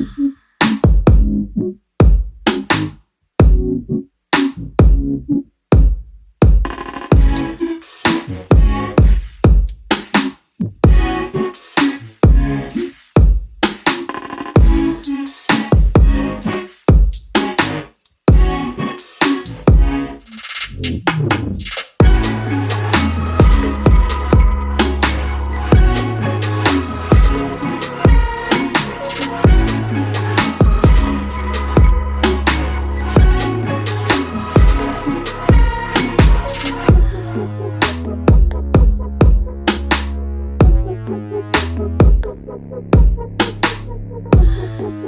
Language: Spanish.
mm-hmm. Gracias.